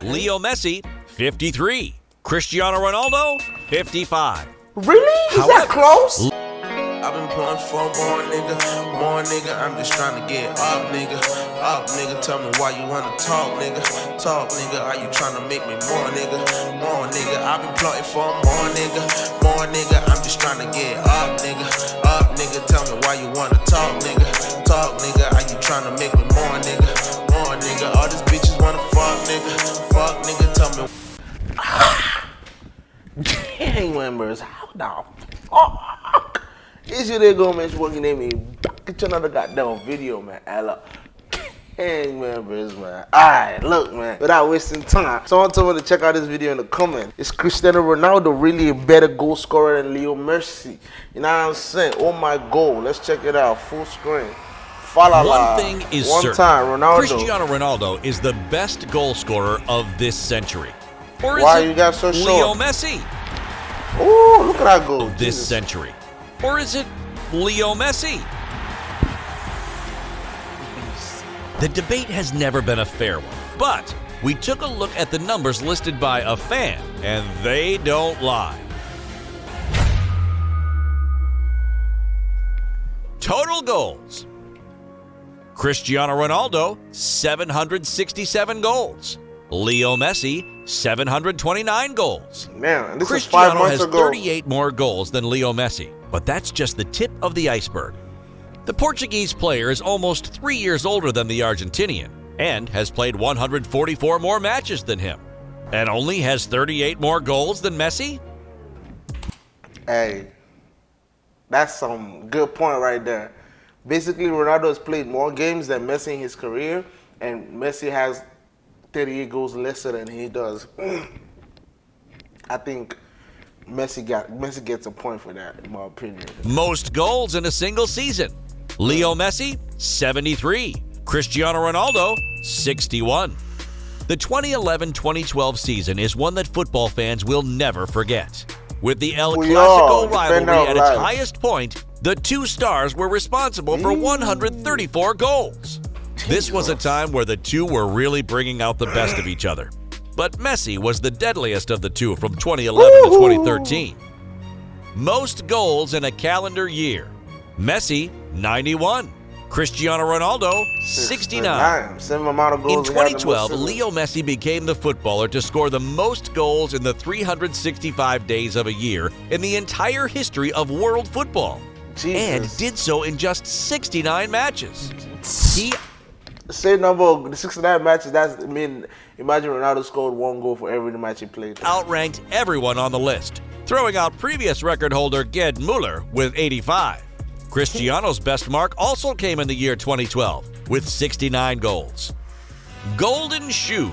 Leo Messi, 53. Cristiano Ronaldo, 55. Really? Is However- that close? I've been pulling for more nigga, more nigga. I'm just trying to get up, nigga. Up, nigga. Tell me why you wanna talk, nigga. Talk, nigga. Are you trying to make me more, nigga? More, nigga. I've been plotting for more, nigga. More, nigga. I'm just trying to get up, nigga. Up, nigga. Tell me why you wanna talk, nigga. Talk, nigga. Are you trying to make me more, nigga? Gang members, how the fuck? Is you there go man working at me. Back at another goddamn video man. Ella gang members man. Alright look man. Without wasting time. Someone told me to check out this video in the comment is Cristiano Ronaldo really a better goal scorer than Leo Messi. You know what I'm saying? Oh my goal. Let's check it out. Full screen. Follow One thing is one certain. time Ronaldo. Cristiano Ronaldo is the best goal scorer of this century. Or is Why it you got so Leo short? Messi Ooh, look at that goal this Jesus. century? Or is it Leo Messi? The debate has never been a fair one, but we took a look at the numbers listed by a fan, and they don't lie. Total goals. Cristiano Ronaldo, 767 goals. Leo Messi, 729 goals. man this is five Cristiano months has ago 38 more goals than Leo Messi, but that's just the tip of the iceberg. The Portuguese player is almost three years older than the Argentinian and has played 144 more matches than him, and only has 38 more goals than Messi? Hey, that's some good point right there. Basically, Ronaldo has played more games than Messi in his career, and Messi has 38 goals lesser than he does. I think Messi got Messi gets a point for that, in my opinion. Most goals in a single season. Leo Messi, 73. Cristiano Ronaldo, 61. The 2011 2012 season is one that football fans will never forget. With the El We Clasico rivalry at its highest point, the two stars were responsible for mm. 134 goals. This was a time where the two were really bringing out the best of each other. But Messi was the deadliest of the two from 2011 to 2013. Most goals in a calendar year. Messi, 91. Cristiano Ronaldo, 69. Same amount of goals. In he had the most 2012. Leo Messi became the footballer to score the most goals in the 365 days of a year in the entire history of world football. And did so in just 69 matches. He Same number of the 69 matches. That's I mean, imagine Ronaldo scored one goal for every match he played. outranked everyone on the list, throwing out previous record holder Gerd Muller with 85. Cristiano's best mark also came in the year 2012 with 69 goals. Golden Shoe.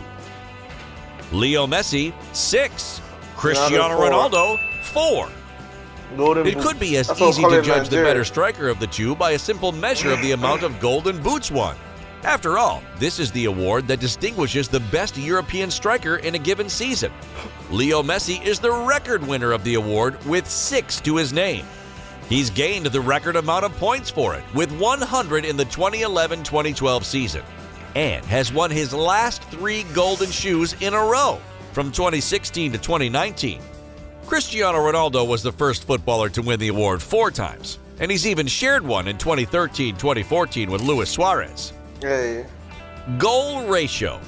Leo Messi, 6. Cristiano four. Ronaldo, 4. Golden It could be as That's easy to judge the better striker of the two by a simple measure of the amount of golden boots won. After all, this is the award that distinguishes the best European striker in a given season. Leo Messi is the record winner of the award with six to his name. He's gained the record amount of points for it with 100 in the 2011 2012 season and has won his last three golden shoes in a row from 2016 to 2019. Cristiano Ronaldo was the first footballer to win the award four times, and he's even shared one in 2013 2014 with Luis Suarez. Yeah, yeah. Goal ratio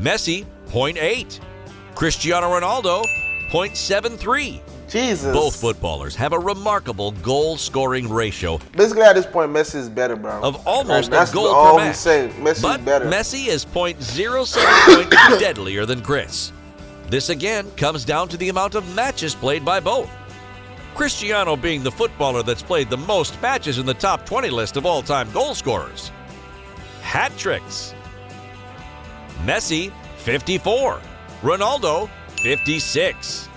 Messi, 0.8. Cristiano Ronaldo, 0.73. Jesus. Both footballers have a remarkable goal scoring ratio Basically, at this point, Messi is better, bro. of almost Like, that's a goal all per match. say. Messi but is better. Messi is 0.07 points deadlier than Chris. This again comes down to the amount of matches played by both. Cristiano being the footballer that's played the most matches in the top 20 list of all-time goal scorers. Hat tricks. Messi, 54. Ronaldo, 56.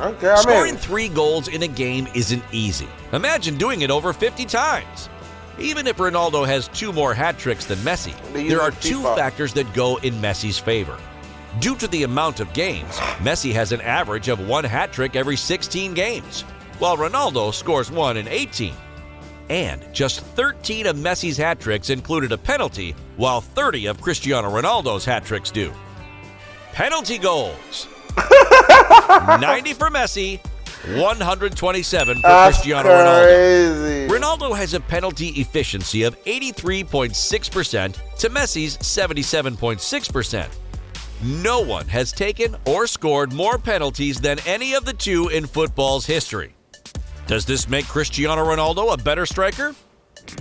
okay, I Scoring mean, three goals in a game isn't easy. Imagine doing it over 50 times. Even if Ronaldo has two more hat tricks than Messi, there are two FIFA. factors that go in Messi's favor. Due to the amount of games, Messi has an average of one hat trick every 16 games, while Ronaldo scores one in 18. And just 13 of Messi's hat tricks included a penalty, while 30 of Cristiano Ronaldo's hat tricks do. penalty goals. 90 for Messi, 127 for That's Cristiano Ronaldo. crazy. Ronaldo has a penalty efficiency of 83.6% to Messi's 77.6%. No one has taken or scored more penalties than any of the two in football's history. Does this make Cristiano Ronaldo a better striker?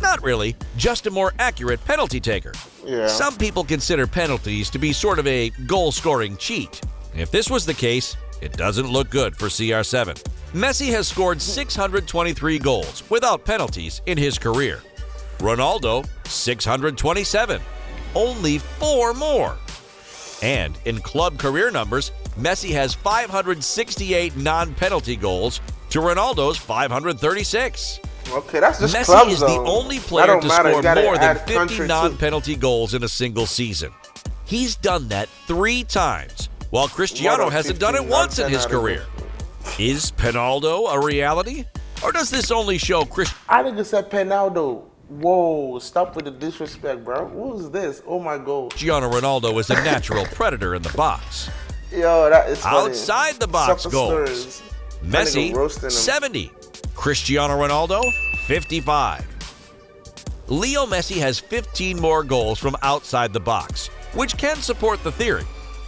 Not really, just a more accurate penalty taker. Yeah. Some people consider penalties to be sort of a goal scoring cheat. If this was the case, it doesn't look good for CR7. Messi has scored 623 goals without penalties in his career. Ronaldo, 627. Only four more. And in club career numbers, Messi has 568 non penalty goals to Ronaldo's 536. Okay, that's just Messi clubs, is the only player to matter. Score more than 50 non penalty goals in a single season. He's done that three times, while Cristiano hasn't done it once in his career. Is Penaldo a reality? Or does this only show Chris- I think it said Penaldo. Whoa, stop with the disrespect, bro. What was this? Oh my god. Cristiano Ronaldo is a natural predator in the box? Yo, that is funny. Outside the box goals. Messi, nigga roasting him. 70. Cristiano Ronaldo, 55. Leo Messi has 15 more goals from outside the box, which can support the theory.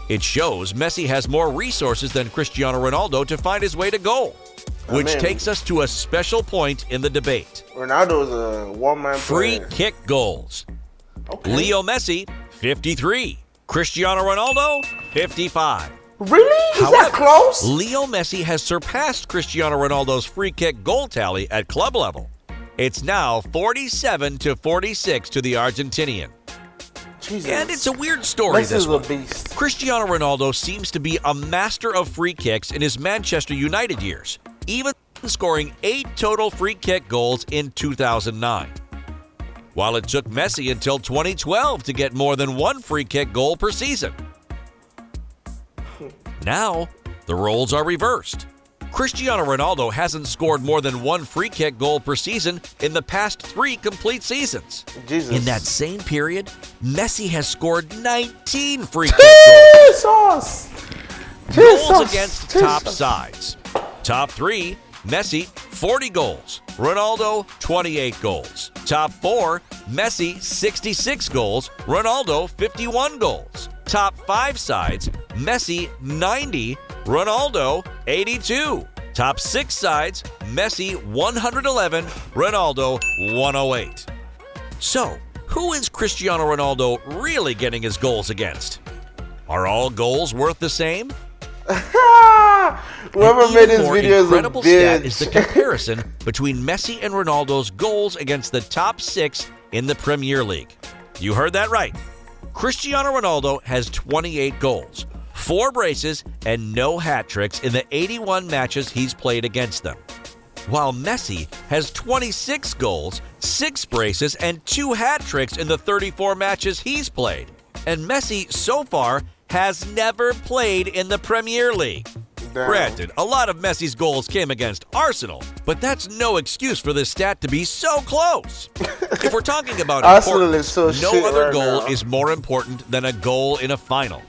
It shows Messi has more resources than Cristiano Ronaldo to find his way to goal, which Amen. takes us to a special point in the debate. Ronaldo's a one-man Free player. kick goals. Okay. Leo Messi, 53. Cristiano Ronaldo, 55. Really? Is However, that close? Leo Messi has surpassed Cristiano Ronaldo's free kick goal tally at club level. It's now 47 to 46 to the Argentinian. Jesus. And it's a weird story Messi's this a one. beast. Cristiano Ronaldo seems to be a master of free kicks in his Manchester United years, even scoring 8 total free kick goals in 2009. While it took Messi until 2012 to get more than one free kick goal per season. Now, the roles are reversed. Cristiano Ronaldo hasn't scored more than one free kick goal per season in the past three complete seasons. Jesus. In that same period, Messi has scored 19 free kick goals. Jesus. Jesus. Goals against top sides. Top three, Messi, 40 goals. Ronaldo, 28 goals. Top four, Messi, 66 goals. Ronaldo, 51 goals. Top five sides, Messi, 90. Ronaldo, 82. Top six sides, Messi, 111. Ronaldo, 108. So, who is Cristiano Ronaldo really getting his goals against? Are all goals worth the same? Whoever made this video is a incredible stat is the comparison between Messi and Ronaldo's goals against the top six in the Premier League. You heard that right. Cristiano Ronaldo has 28 goals, four braces, and no hat tricks in the 81 matches he's played against them. While Messi has 26 goals, six braces, and two hat tricks in the 34 matches he's played. And Messi, so far, has never played in the Premier League. Damn. Granted, a lot of Messi's goals came against Arsenal, but that's no excuse for this stat to be so close. if we're talking about Arsenal is so no other right goal now. is more important than a goal in a final.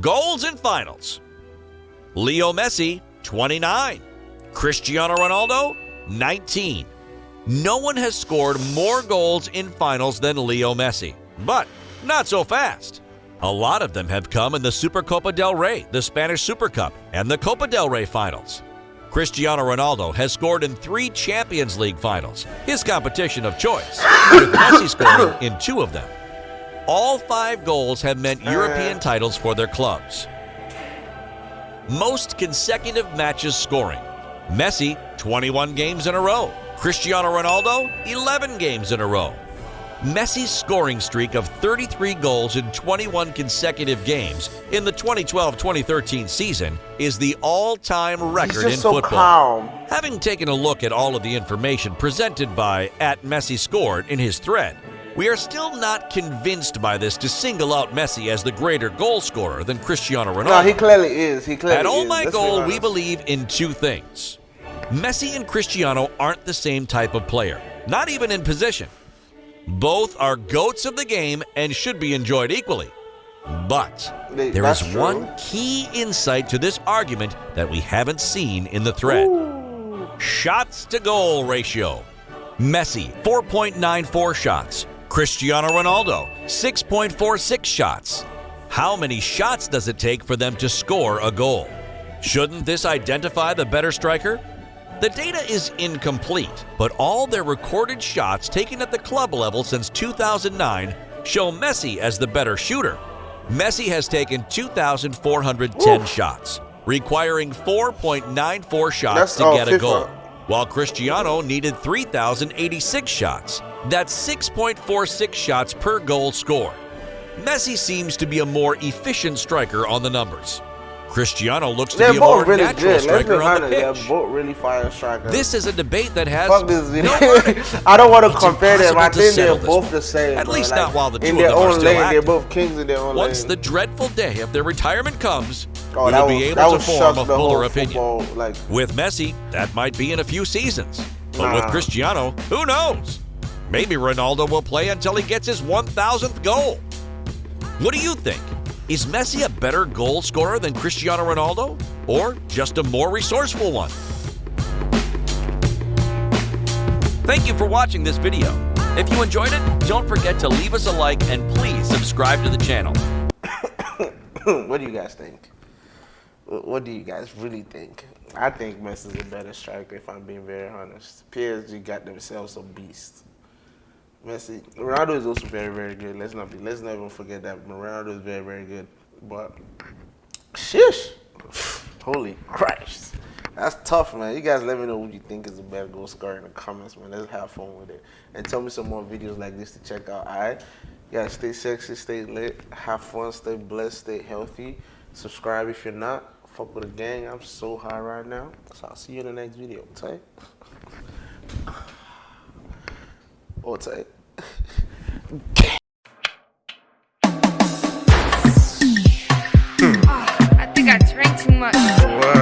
Goals in finals. Leo Messi, 29. Cristiano Ronaldo, 19. No one has scored more goals in finals than Leo Messi, but not so fast. A lot of them have come in the Supercopa del Rey, the Spanish Super Cup, and the Copa del Rey finals. Cristiano Ronaldo has scored in three Champions League finals, his competition of choice, with Messi scoring in two of them. All five goals have meant European titles for their clubs. Most consecutive matches scoring. Messi, 21 games in a row. Cristiano Ronaldo, 11 games in a row. Messi's scoring streak of 33 goals in 21 consecutive games in the 2012-2013 season is the all-time record in so football. calm. Having taken a look at all of the information presented by at Messi scored in his thread, we are still not convinced by this to single out Messi as the greater goal scorer than Cristiano Ronaldo. No, he clearly is. He clearly At All is. My Let's be Goal, we believe in two things. Messi and Cristiano aren't the same type of player, not even in position. Both are goats of the game and should be enjoyed equally. But there is that's true. one key insight to this argument that we haven't seen in the thread shots to goal ratio. Messi, 4.94 shots. Cristiano Ronaldo, 6.46 shots. How many shots does it take for them to score a goal? Shouldn't this identify the better striker? The data is incomplete, but all their recorded shots taken at the club level since 2009 show Messi as the better shooter. Messi has taken 2,410 shots, requiring 4.94 shots That's to get a goal, while Cristiano needed 3,086 shots. That's 6.46 shots per goal scored. Messi seems to be a more efficient striker on the numbers. Cristiano looks to They're be a more really natural good. Striker on the. They're pitch. both really fire strikers. This is a debate that has Fuck this video. I don't want to compare them. I to think they're both the same. At bro. least Like, not while the two in of them are own still lane. They're active. both kings in their own Once lane. the dreadful day of their retirement comes, Oh, we that will be able to form a fuller opinion. football, Like, With Messi, that might be in a few seasons. But with Cristiano, who knows? Maybe Ronaldo will play until he gets his 1,000th goal. What do you think? Is Messi a better goal scorer than Cristiano Ronaldo? Or just a more resourceful one? Thank you for watching this video. If you enjoyed it, don't forget to leave us a like and please subscribe to the channel. what do you guys think? What do you guys really think? I think Messi's a better striker, if I'm being very honest. PSG got themselves a beast. Messi, Ronaldo is also very, very good. Let's not be, let's not even forget that Ronaldo is very, very good. But, shish, holy Christ, that's tough, man. You guys, let me know what you think is the better goal scorer in the comments, man. Let's have fun with it, and tell me some more videos like this to check out. All right, you guys, stay sexy, stay lit, have fun, stay blessed, stay healthy. Subscribe if you're not. Fuck with the gang. I'm so high right now. So I'll see you in the next video. Tight. Or tight. I think I drank too much. What?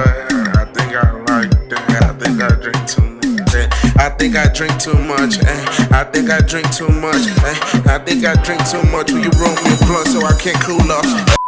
I think I like that. I think I drink too much. I think I drink too much. Eh? I think I drink too much. Eh? I think I drink too much. Will you roll me a blunt so I can't cool off?